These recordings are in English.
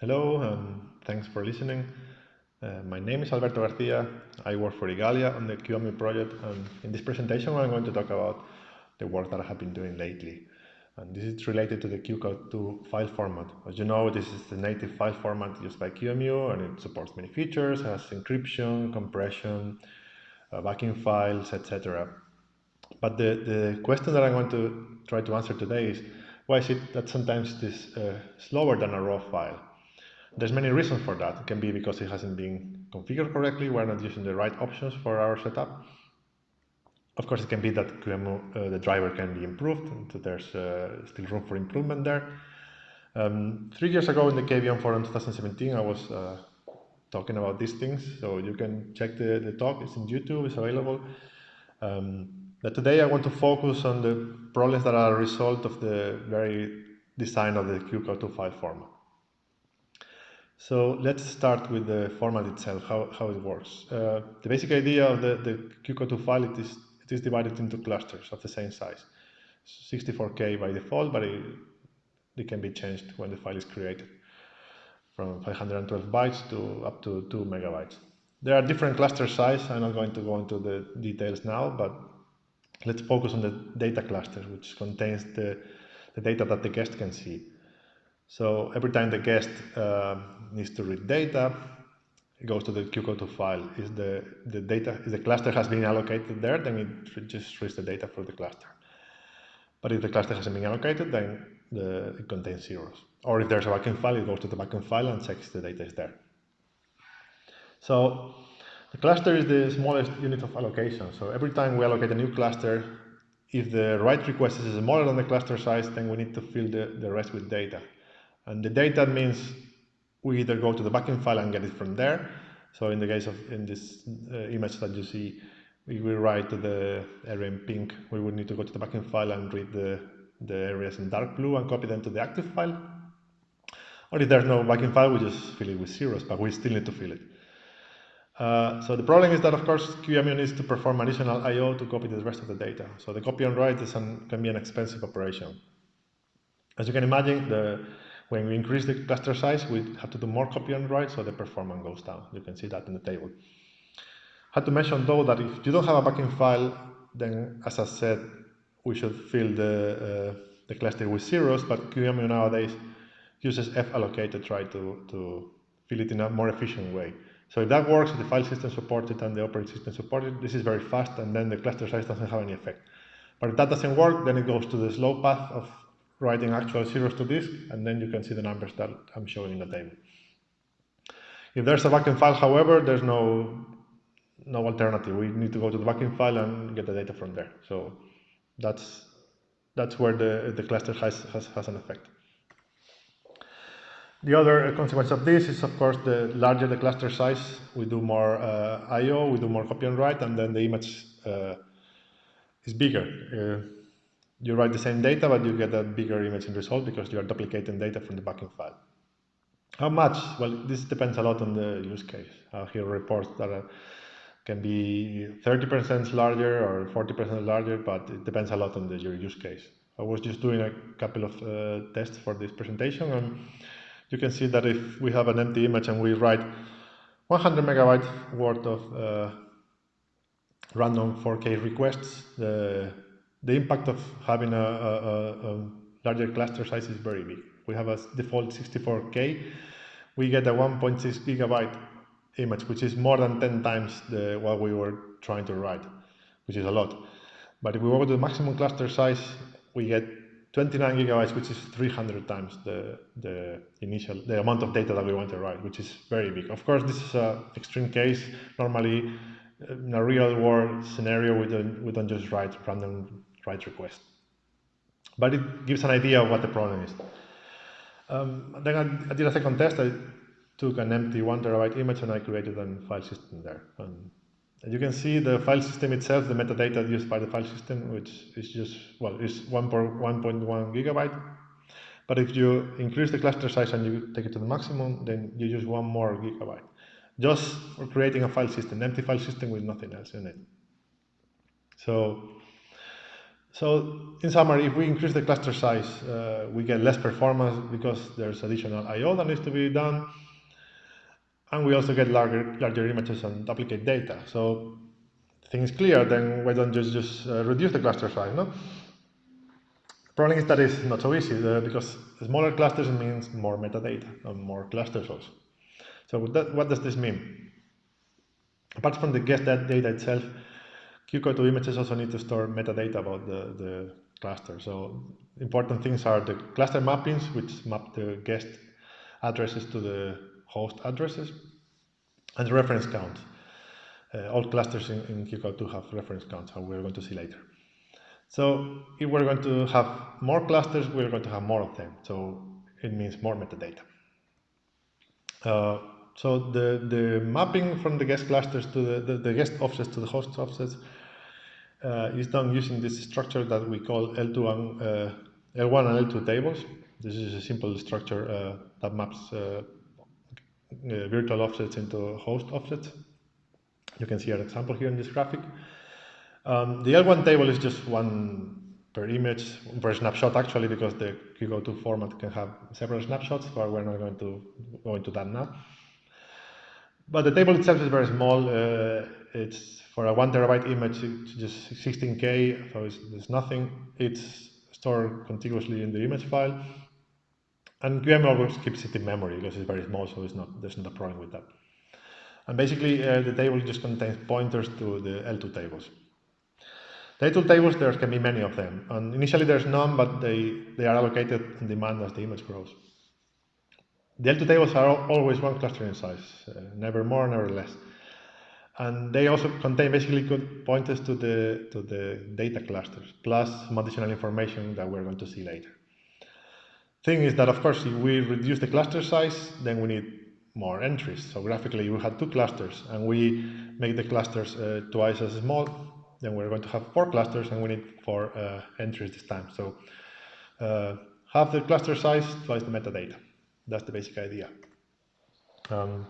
Hello, and thanks for listening. Uh, my name is Alberto Garcia. I work for Igalia on the QEMU project, and in this presentation, I'm going to talk about the work that I have been doing lately. And this is related to the QCOW2 file format. As you know, this is the native file format used by QEMU, and it supports many features, has encryption, compression, uh, backing files, etc. But the, the question that I'm going to try to answer today is, why is it that sometimes it is uh, slower than a raw file? There's many reasons for that. It can be because it hasn't been configured correctly, we're not using the right options for our setup. Of course, it can be that QEMU, uh, the driver can be improved, and there's uh, still room for improvement there. Um, three years ago in the KVM forum 2017, I was uh, talking about these things, so you can check the, the talk, it's in YouTube, it's available. Um, but today I want to focus on the problems that are a result of the very design of the QCOW2 file format. So let's start with the format itself, how, how it works. Uh, the basic idea of the, the QCOW2 file it is, it is divided into clusters of the same size. 64K by default, but it, it can be changed when the file is created from 512 bytes to up to 2 megabytes. There are different cluster size. I'm not going to go into the details now, but let's focus on the data cluster, which contains the, the data that the guest can see. So every time the guest uh, needs to read data, it goes to the QCOW2 file. Is the, the data, if the cluster has been allocated there, then it just reads the data for the cluster. But if the cluster hasn't been allocated, then the, it contains zeros. Or if there's a backing file, it goes to the backing file and checks the data is there. So the cluster is the smallest unit of allocation. So every time we allocate a new cluster, if the write request is smaller than the cluster size, then we need to fill the, the rest with data. And the data means we either go to the backing file and get it from there. So in the case of in this uh, image that you see, we will write the area in pink. We would need to go to the backing file and read the, the areas in dark blue and copy them to the active file. Or if there's no backing file, we just fill it with zeros, but we still need to fill it. Uh, so the problem is that, of course, QEMU needs to perform additional I.O. to copy the rest of the data. So the copy and write is an, can be an expensive operation. As you can imagine, the, when we increase the cluster size, we have to do more copy and write, so the performance goes down. You can see that in the table. I had to mention though that if you don't have a backing file, then as I said, we should fill the, uh, the cluster with zeros, but QEMU nowadays uses fallocate to try to, to fill it in a more efficient way. So if that works, if the file system supports it and the operating system supports it, this is very fast and then the cluster size doesn't have any effect. But if that doesn't work, then it goes to the slow path of writing actual zeros to disk, and then you can see the numbers that I'm showing in the table. If there's a backing file, however, there's no no alternative. We need to go to the backing file and get the data from there. So that's that's where the, the cluster has, has, has an effect. The other consequence of this is, of course, the larger the cluster size, we do more uh, I.O., we do more copy and write, and then the image uh, is bigger. Uh, you write the same data, but you get a bigger image in result because you are duplicating data from the backing file. How much? Well, this depends a lot on the use case. Uh, here reports that uh, can be 30% larger or 40% larger, but it depends a lot on the, your use case. I was just doing a couple of uh, tests for this presentation, and you can see that if we have an empty image and we write 100 megabytes worth of uh, random 4K requests, the the impact of having a, a, a, larger cluster size is very big. We have a default 64K. We get a 1.6 gigabyte image, which is more than 10 times the, what we were trying to write, which is a lot. But if we go to the maximum cluster size, we get 29 gigabytes, which is 300 times the, the initial, the amount of data that we want to write, which is very big. Of course, this is an extreme case. Normally, in a real world scenario, we don't, we don't just write random write request. But it gives an idea of what the problem is. Um, then I, I, did a second test. I took an empty one terabyte image and I created a file system there. And you can see the file system itself, the metadata used by the file system, which is just, well, is 1.1 gigabyte. But if you increase the cluster size and you take it to the maximum, then you use one more gigabyte. Just for creating a file system, empty file system with nothing else in it. So So in summary, if we increase the cluster size, uh, we get less performance because there's additional I.O. that needs to be done. And we also get larger, larger images and duplicate data. So things clear, then why don't you just uh, reduce the cluster size, no? Problem is that it's not so easy uh, because smaller clusters means more metadata and more clusters also. So that, what does this mean? Apart from the guest that data itself, QCOW images also need to store metadata about the, the cluster. So important things are the cluster mappings, which map the guest addresses to the host addresses, and the reference count. Uh, all clusters in, in QCOW have reference counts, and we're going to see later. So if we're going to have more clusters, we're going to have more of them. So it means more metadata. Uh, so the, the mapping from the guest clusters to the, the, the guest offsets to the host offsets uh, is done using this structure that we call L2 and, uh, L1 and L2 tables. This is a simple structure uh, that maps uh, uh, virtual offsets into host offsets. You can see an example here in this graphic. Um, the L1 table is just one per image, per snapshot actually, because the QCOW format can have several snapshots, but we're not going to go into that now. But the table itself is very small. Uh, it's for a one terabyte image, it's just 16K, so it's, there's nothing. It's stored contiguously in the image file. And QEMU always keeps it in memory because it's very small, so it's not, there's not a problem with that. And basically, uh, the table just contains pointers to the L2 tables. The L2 tables, there can be many of them. And initially there's none, but they, they are allocated on demand as the image grows. The L2 tables are always one cluster in size, uh, never more, never less. And they also contain basically good pointers to the, to the data clusters, plus some additional information that we're going to see later. Thing is that, of course, if we reduce the cluster size, then we need more entries. So graphically, we had two clusters, and we make the clusters uh, twice as small, then we're going to have four clusters, and we need four uh, entries this time. So uh, half the cluster size, twice the metadata. That's the basic idea. Um,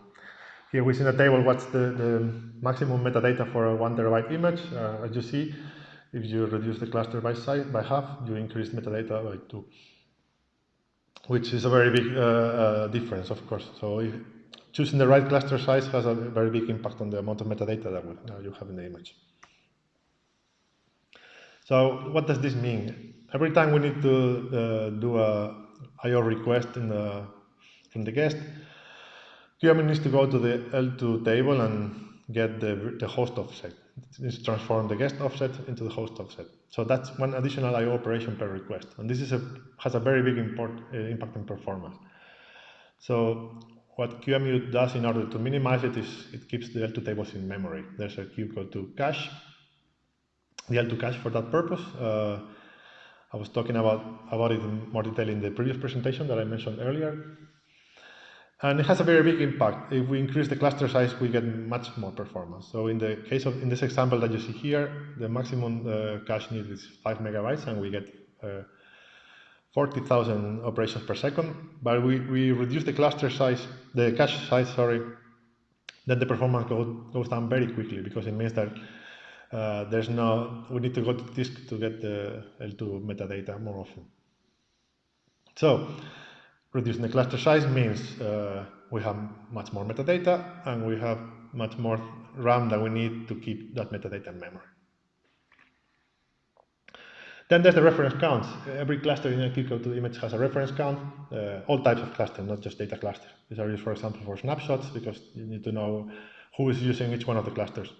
here we see in the table what's the, the maximum metadata for a one terabyte image. Uh, as you see, if you reduce the cluster by size by half, you increase metadata by two, which is a very big uh, uh, difference, of course. So if, choosing the right cluster size has a very big impact on the amount of metadata that uh, you have in the image. So what does this mean? Every time we need to uh, do a I/O request in the, from the guest, QEMU needs to go to the L2 table and get the, the host offset. It needs to transform the guest offset into the host offset. So that's one additional I/O operation per request, and this is a, has a very big import, uh, impact in performance. So what QEMU does in order to minimize it is it keeps the L2 tables in memory. There's a QCOW2 cache, the L2 cache for that purpose. Uh, I was talking about, about it in more detail in the previous presentation that I mentioned earlier. And it has a very big impact. If we increase the cluster size, we get much more performance. So in the case of, in this example that you see here, the maximum uh, cache need is five megabytes and we get uh, 40,000 operations per second. But we, we reduce the cluster size, the cache size, sorry, then the performance go, goes down very quickly because it means that uh, there's no, we need to go to disk to get the L2 metadata more often. So Reducing the cluster size means uh, we have much more metadata and we have much more RAM that we need to keep that metadata in memory. Then there's the reference counts. Every cluster in a QCOW image has a reference count, uh, all types of clusters, not just data clusters. These are used, for example, for snapshots because you need to know who is using each one of the clusters.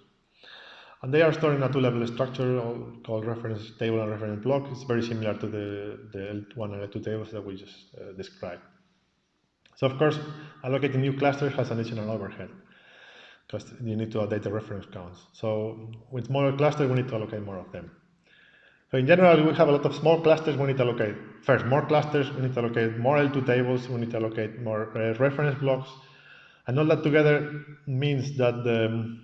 And they are stored in a two-level structure called reference table and reference block. It's very similar to the, the L1 and L2 tables that we just uh, described. So of course, allocating new clusters has an additional overhead because you need to update the reference counts. So with smaller clusters, we need to allocate more of them. So in general, we have a lot of small clusters. We need to allocate first more clusters. We need to allocate more L2 tables. We need to allocate more uh, reference blocks. And all that together means that the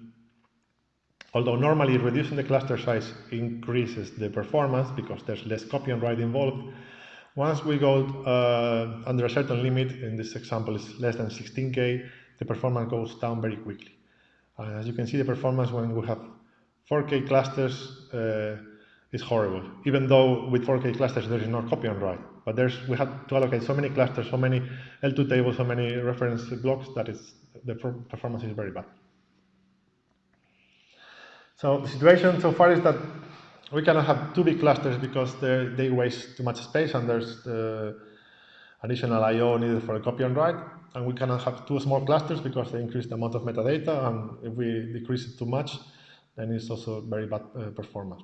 Although normally reducing the cluster size increases the performance because there's less copy and write involved, once we go uh, under a certain limit, in this example is less than 16K, the performance goes down very quickly. Uh, as you can see, the performance when we have 4K clusters uh, is horrible. Even though with 4K clusters there is no copy and write, but there's we have to allocate so many clusters, so many L2 tables, so many reference blocks that is the performance is very bad. So the situation so far is that we cannot have two big clusters because they waste too much space and there's the additional I/O needed for a copy and write, and we cannot have two small clusters because they increase the amount of metadata, and if we decrease it too much, then it's also very bad uh, performance.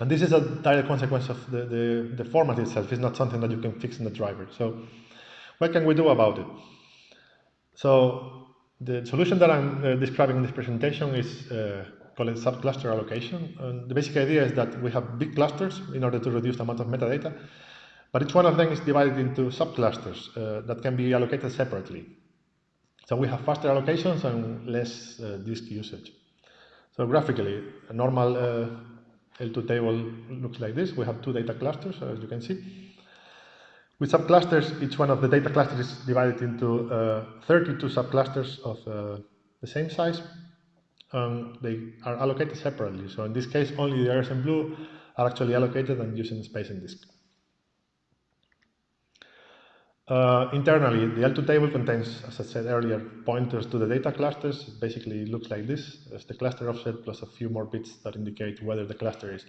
And this is a direct consequence of the, the, the, format itself. It's not something that you can fix in the driver. So what can we do about it? So the solution that I'm uh, describing in this presentation is uh, called subcluster allocation. And the basic idea is that we have big clusters in order to reduce the amount of metadata, but each one of them is divided into subclusters uh, that can be allocated separately. So we have faster allocations and less uh, disk usage. So graphically, a normal uh, L2 table looks like this. We have two data clusters, as you can see. With subclusters, each one of the data clusters is divided into uh, 32 subclusters of uh, the same size. Um, they are allocated separately. So in this case, only the areas in blue are actually allocated and using space in disk. Uh, internally, the L2 table contains, as I said earlier, pointers to the data clusters. Basically, it basically looks like this. It's the cluster offset plus a few more bits that indicate whether the cluster is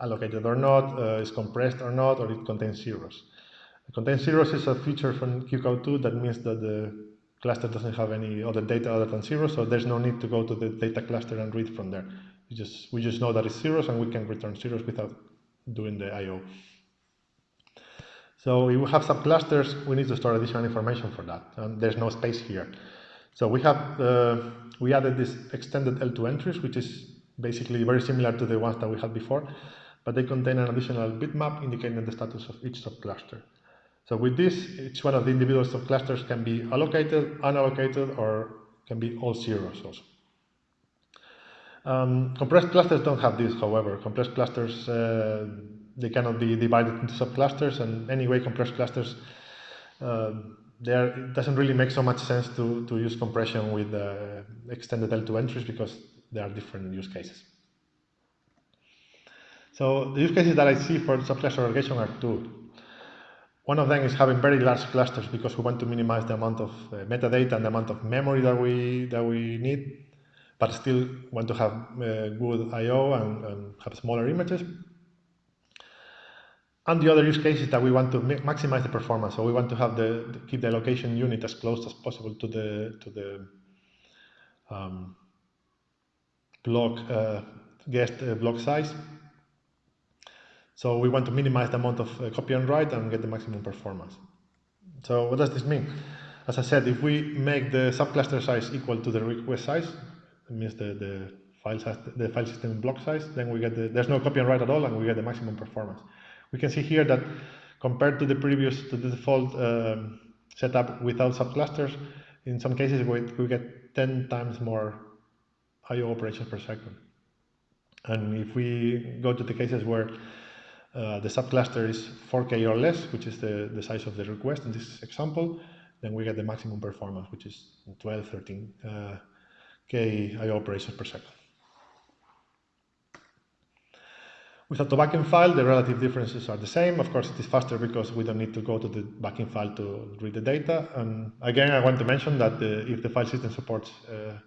allocated or not, uh, is compressed or not, or it contains zeros. It contains zeros is a feature from QCOW2 that means that the cluster doesn't have any other data other than zero, so there's no need to go to the data cluster and read from there. We just, we just know that it's zeros and we can return zeros without doing the I.O. So if we have subclusters, we need to store additional information for that, and there's no space here. So we have uh, we added this extended L2 entries, which is basically very similar to the ones that we had before, but they contain an additional bitmap indicating the status of each subcluster. So with this, each one of the individual subclusters can be allocated, unallocated, or can be all zeros also. Um, compressed clusters don't have this, however. Compressed clusters uh, they cannot be divided into subclusters, and anyway, compressed clusters, uh, there it doesn't really make so much sense to, to use compression with uh, extended L2 entries because there are different use cases. So the use cases that I see for subcluster aggregation are two. One of them is having very large clusters because we want to minimize the amount of uh, metadata and the amount of memory that we that we need, but still want to have uh, good I/O and, and have smaller images. And the other use case is that we want to maximize the performance. So we want to have the, the keep the allocation unit as close as possible to the to the um, block uh, guest uh, block size. So we want to minimize the amount of uh, copy and write and get the maximum performance. So what does this mean? As I said, if we make the subcluster size equal to the request size, it means the, the file size, the file system block size, then we get the, there's no copy and write at all, and we get the maximum performance. We can see here that compared to the previous, to the default um, setup without subclusters, in some cases we, we get 10 times more I.O. operations per second. And if we go to the cases where uh, the subcluster is 4K or less, which is the, the size of the request in this example, then we get the maximum performance, which is 12, 13 uh, I.O. operations per second. With a backing file, the relative differences are the same. Of course, it is faster because we don't need to go to the backing file to read the data. And again, I want to mention that the, if the file system supports uh,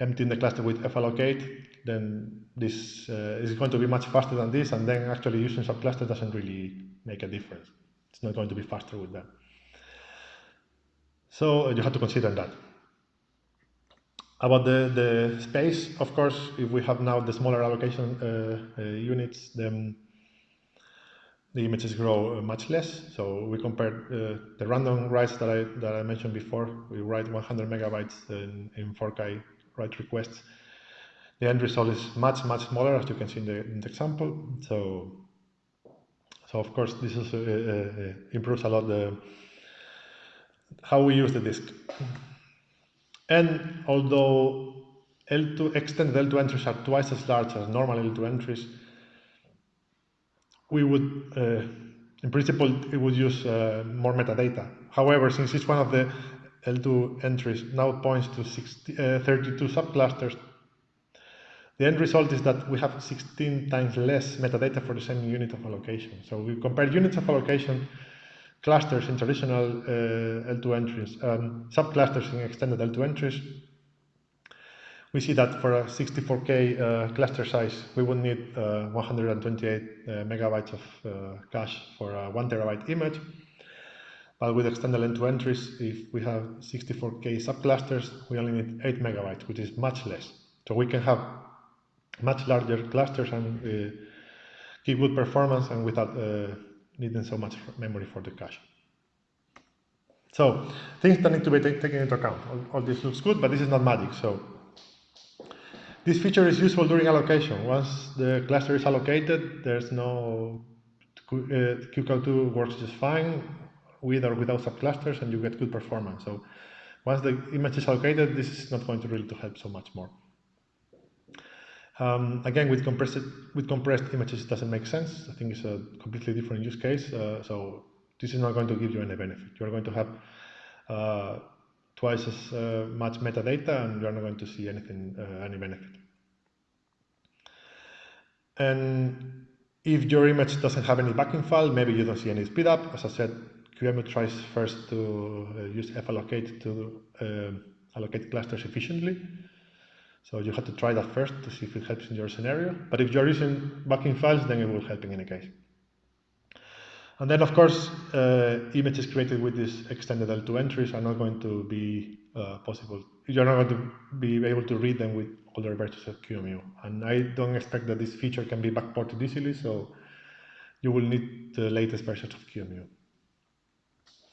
emptying the cluster with fallocate, then this uh, is going to be much faster than this. And then actually using subcluster doesn't really make a difference. It's not going to be faster with them. So uh, you have to consider that. About the, the space, of course, if we have now the smaller allocation uh, uh, units, then the images grow uh, much less. So we compare uh, the random writes that I that I mentioned before. We write 100 megabytes in, in 4K write requests. The end result is much much smaller, as you can see in the, in the example. So so of course this is, uh, uh, improves a lot the how we use the disk. And although L2 extended L2 entries are twice as large as normal L2 entries, we would, uh, in principle, it would use uh, more metadata. However, since it's one of the L2 entries now points to 60, uh, 32 subclusters, the end result is that we have 16 times less metadata for the same unit of allocation. So we compare units of allocation clusters in traditional uh, L2 entries, um, subclusters in extended L2 entries. We see that for a 64K uh, cluster size, we would need uh, 128 uh, megabytes of uh, cache for a one terabyte image. But with extended L2 entries, if we have 64K subclusters, we only need 8 megabytes, which is much less. So we can have much larger clusters and uh, keep good performance and without needing so much memory for the cache. So things that need to be taken into account. All, all, this looks good, but this is not magic. So this feature is useful during allocation. Once the cluster is allocated, there's no uh, QCOW works just fine with or without subclusters, and you get good performance. So once the image is allocated, this is not going to really to help so much more. Um, again, with compressed with compressed images, it doesn't make sense. I think it's a completely different use case. Uh, so this is not going to give you any benefit. You are going to have uh, twice as uh, much metadata, and you are not going to see anything uh, any benefit. And if your image doesn't have any backing file, maybe you don't see any speed up. As I said, QEMU tries first to uh, use fallocate to uh, allocate clusters efficiently. So you have to try that first to see if it helps in your scenario. But if you're using backing files, then it will help in any case. And then, of course, uh, images created with these extended L2 entries are not going to be uh, possible. You're not going to be able to read them with older versions of QEMU. And I don't expect that this feature can be backported easily, so you will need the latest versions of QEMU.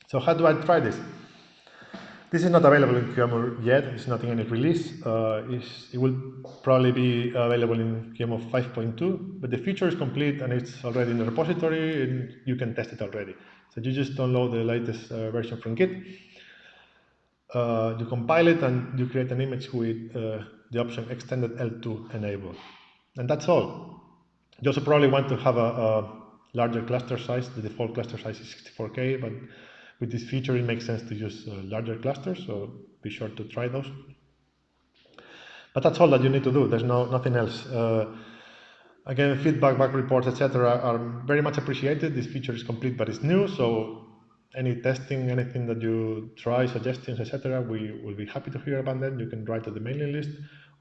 So how do I try this? This is not available in QEMU yet, it's not in any release. Uh, it will probably be available in QEMU 5.2, but the feature is complete and it's already in the repository and you can test it already. So you just download the latest uh, version from Git, uh, you compile it and you create an image with uh, the option extended L2 enabled. And that's all. You also probably want to have a, a larger cluster size, the default cluster size is 64K, but with this feature, it makes sense to use uh, larger clusters, so be sure to try those. But that's all that you need to do. There's no nothing else. Uh, again, feedback, bug reports, etc., are very much appreciated. This feature is complete, but it's new, so any testing, anything that you try, suggestions, etc., we will be happy to hear about them. You can write to the mailing list,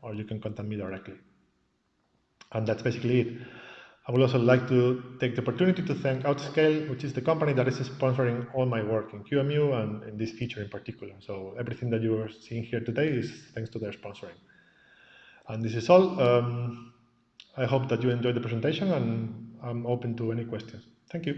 or you can contact me directly. And that's basically it. I would also like to take the opportunity to thank Outscale, which is the company that is sponsoring all my work in QEMU and in this feature in particular. So everything that you are seeing here today is thanks to their sponsoring. And this is all. Um, I hope that you enjoyed the presentation and I'm open to any questions. Thank you.